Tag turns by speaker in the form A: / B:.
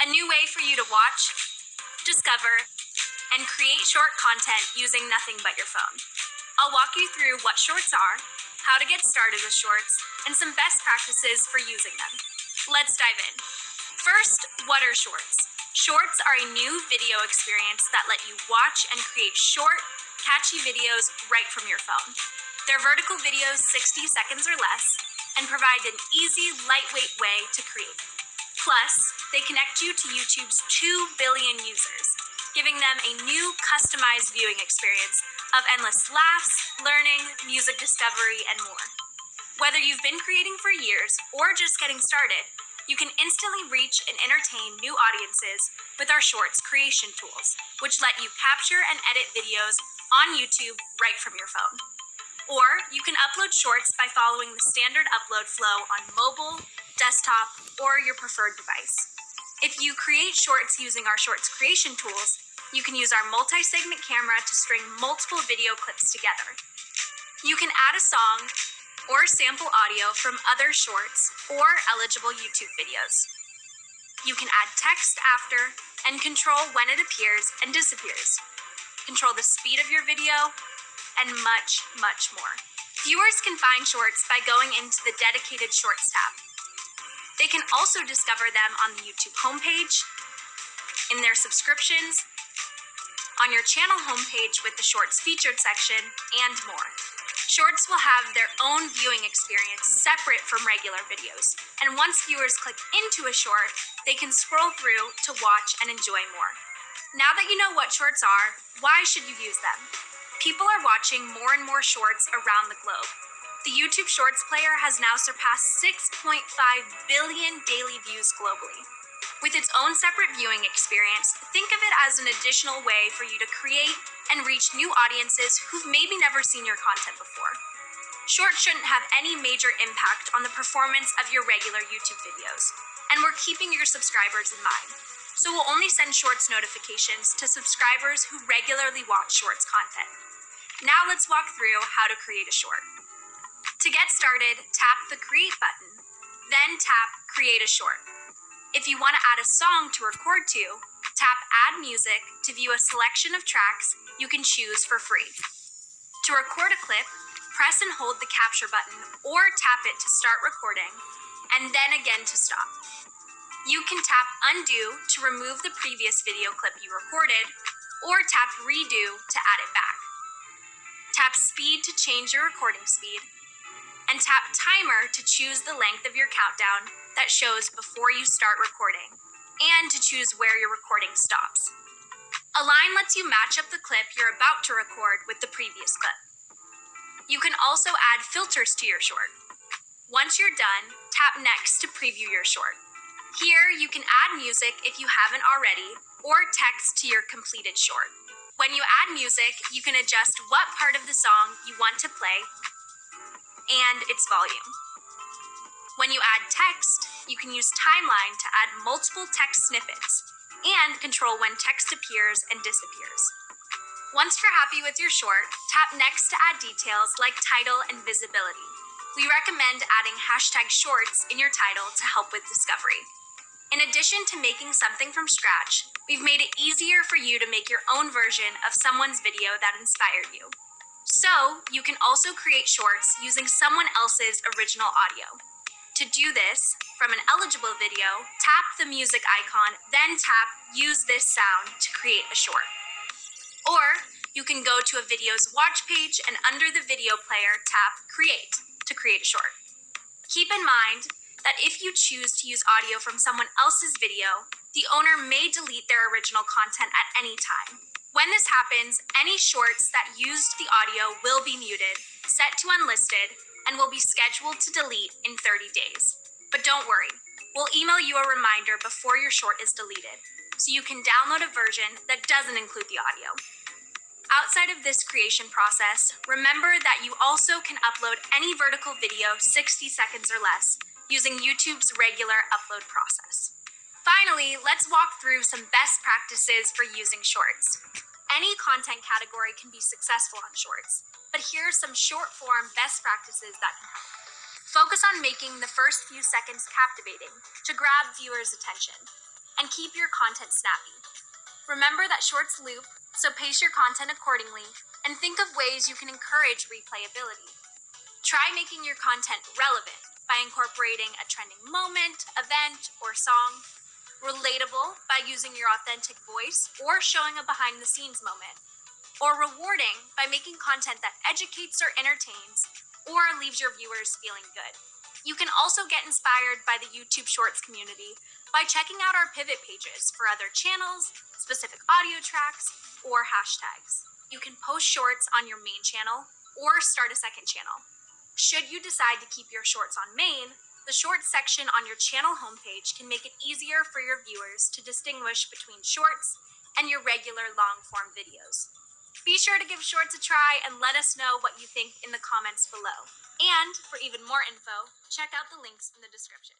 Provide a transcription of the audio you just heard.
A: a new way for you to watch, discover, and create short content using nothing but your phone. I'll walk you through what shorts are, how to get started with shorts, and some best practices for using them. Let's dive in. First, what are shorts? Shorts are a new video experience that let you watch and create short, catchy videos right from your phone. They're vertical videos 60 seconds or less and provide an easy, lightweight way to create. Plus, they connect you to YouTube's 2 billion users, giving them a new customized viewing experience of endless laughs, learning, music discovery, and more. Whether you've been creating for years or just getting started, you can instantly reach and entertain new audiences with our Shorts creation tools, which let you capture and edit videos on YouTube right from your phone. Or you can upload Shorts by following the standard upload flow on mobile, desktop, or your preferred device. If you create Shorts using our Shorts creation tools, you can use our multi-segment camera to string multiple video clips together. You can add a song or sample audio from other shorts or eligible YouTube videos. You can add text after and control when it appears and disappears. Control the speed of your video, and much, much more. Viewers can find shorts by going into the dedicated Shorts tab. They can also discover them on the YouTube homepage, in their subscriptions, on your channel homepage with the Shorts featured section, and more. Shorts will have their own viewing experience separate from regular videos, and once viewers click into a short, they can scroll through to watch and enjoy more. Now that you know what shorts are, why should you use them? People are watching more and more shorts around the globe. The YouTube Shorts player has now surpassed 6.5 billion daily views globally. With its own separate viewing experience, think of it as an additional way for you to create and reach new audiences who've maybe never seen your content before. Shorts shouldn't have any major impact on the performance of your regular YouTube videos, and we're keeping your subscribers in mind. So we'll only send Shorts notifications to subscribers who regularly watch Shorts content. Now let's walk through how to create a short. To get started, tap the Create button, then tap Create a Short. If you want to add a song to record to, tap Add Music to view a selection of tracks you can choose for free. To record a clip, press and hold the capture button or tap it to start recording, and then again to stop. You can tap Undo to remove the previous video clip you recorded, or tap Redo to add it back. Tap speed to change your recording speed, and tap timer to choose the length of your countdown that shows before you start recording, and to choose where your recording stops. Align lets you match up the clip you're about to record with the previous clip. You can also add filters to your short. Once you're done, tap Next to preview your short. Here, you can add music if you haven't already, or text to your completed short. When you add music, you can adjust what part of the song you want to play and its volume. When you add text, you can use Timeline to add multiple text snippets and control when text appears and disappears. Once you're happy with your short, tap Next to add details like title and visibility. We recommend adding hashtag shorts in your title to help with discovery. In addition to making something from scratch, we've made it easier for you to make your own version of someone's video that inspired you. So, you can also create shorts using someone else's original audio. To do this, from an eligible video, tap the music icon, then tap Use this sound to create a short. Or, you can go to a video's watch page and under the video player, tap Create to create a short. Keep in mind that if you choose to use audio from someone else's video, the owner may delete their original content at any time. When this happens, any shorts that used the audio will be muted, set to unlisted, and will be scheduled to delete in 30 days. But don't worry, we'll email you a reminder before your short is deleted, so you can download a version that doesn't include the audio. Outside of this creation process, remember that you also can upload any vertical video 60 seconds or less using YouTube's regular upload process. Finally, let's walk through some best practices for using shorts. Any content category can be successful on shorts, but here are some short form best practices that can help. Focus on making the first few seconds captivating to grab viewers' attention. and keep your content snappy. Remember that shorts loop, so pace your content accordingly and think of ways you can encourage replayability. Try making your content relevant by incorporating a trending moment, event, or song, relatable by using your authentic voice or showing a behind the scenes moment, or rewarding by making content that educates or entertains or leaves your viewers feeling good. You can also get inspired by the YouTube Shorts community by checking out our pivot pages for other channels, specific audio tracks, or hashtags. You can post shorts on your main channel or start a second channel. Should you decide to keep your shorts on main, the shorts section on your channel homepage can make it easier for your viewers to distinguish between shorts and your regular long form videos. Be sure to give shorts a try and let us know what you think in the comments below. And for even more info, check out the links in the description.